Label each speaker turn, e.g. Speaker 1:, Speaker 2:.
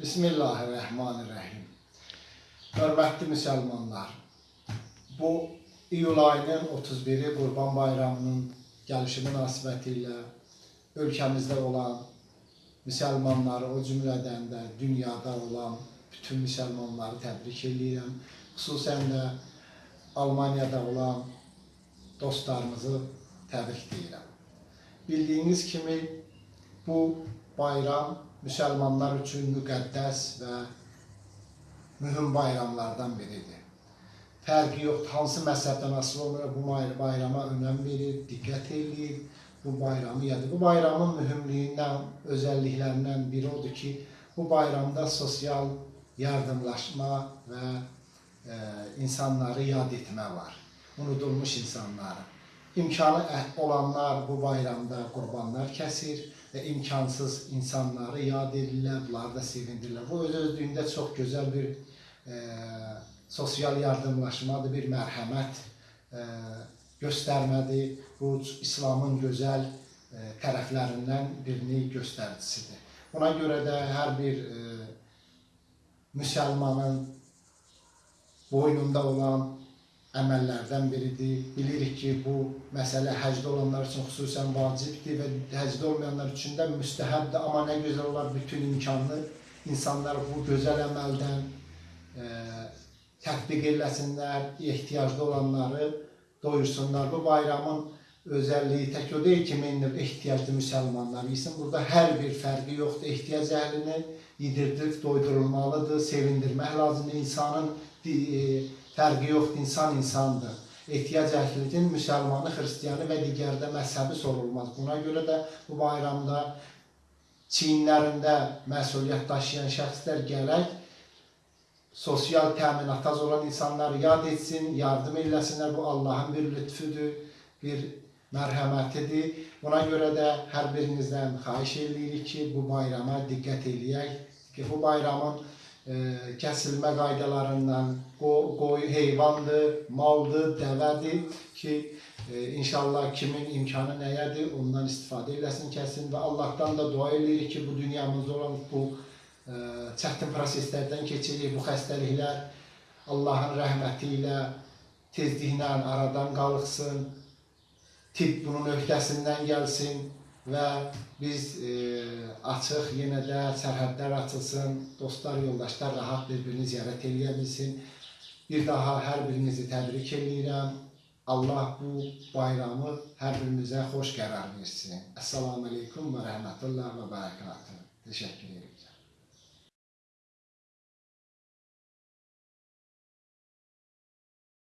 Speaker 1: Bismillahirrahmanirrahim. Hörmətli müsəlmanlar, bu iyul ayının 31-i Qurban Bayramının gəlişi münasibəti ilə ölkəmizdə olan müsəlmanları, o cümlədən də dünyada olan bütün müsəlmanları təbrik edirəm. Xüsusən də Almaniyada olan dostlarımızı təbrik edirəm. Bildiyiniz kimi bu bayram müsəlmanlar üçün müqəddəs və mühüm bayramlardan biridir. Fərqi yoxdur, hansı məzhəbdən asılı olaraq bu bayrama önəm verir, diqqət eləyir, bu bayramı yadır. Bu bayramın mühümlüyündən, özəlliklərindən biri odur ki, bu bayramda sosial yardımlaşma və e, insanları yad etmə var. Unudulmuş insanları. İmkanı olanlar bu bayramda qurbanlar kəsir və imkansız insanları yad edirlər, bunları da sevindirlər. Bu öz özlüyündə çox gözəl bir e, sosial yardımlaşmadır, bir mərhəmət e, göstərmədir. Bu İslamın gözəl e, tərəflərindən birini göstəricisidir. Buna görə də hər bir e, müsəlmanın boynunda olan əməllərdən biridir. Bilirik ki, bu məsələ həcdə olanlar üçün xüsusən vacibdir və həcdə olmayanlar üçün də müstəhəbdir. Amma nə gözəl olar bütün imkanlı insanlar bu gözəl əməldən e, tətbiq eləsinlər, ehtiyacda olanları doyursunlar. Bu bayramın özəlliyi tək o deyil ki, minib ehtiyaclı müsəlmanlar yesin. Burada hər bir fərqi yoxdur. Ehtiyac əhlini yedirdirib doydurulmalıdır, sevindirmək lazımdır. İnsanın e, fərqi yoxdur, insan insandır. Ehtiyac əhlidir, müsəlmanı, xristiyanı və digər də məzhəbi sorulmaz. Buna görə də bu bayramda çiyinlərində məsuliyyət daşıyan şəxslər gərək sosial təminata olan insanları yad etsin, yardım eləsinlər. Bu Allahın bir lütfüdür, bir mərhəmətidir. Buna görə də hər birinizdən xahiş edirik ki, bu bayrama diqqət eləyək ki, bu bayramın kəsilmə qaydalarından qoyu heyvandır, maldır, dəvədir ki, e, inşallah kimin imkanı nəyədir, ondan istifadə eləsin, kəsin və Allahdan da dua edirik ki, bu dünyamızda olan bu e, çətin proseslərdən keçirik, bu xəstəliklər Allahın rəhməti ilə tezliklə aradan qalıqsın, tibb bunun öhdəsindən gəlsin və biz e, açıq yenə də sərhədlər açılsın, dostlar, yoldaşlar rahat bir-birini ziyarət eləyə bilsin. Bir daha hər birinizi təbrik edirəm. Allah bu bayramı hər birimizə xoş qərar versin. Əssalamu aleykum və rəhmətullah və bərəkatuhu. Təşəkkür edirəm.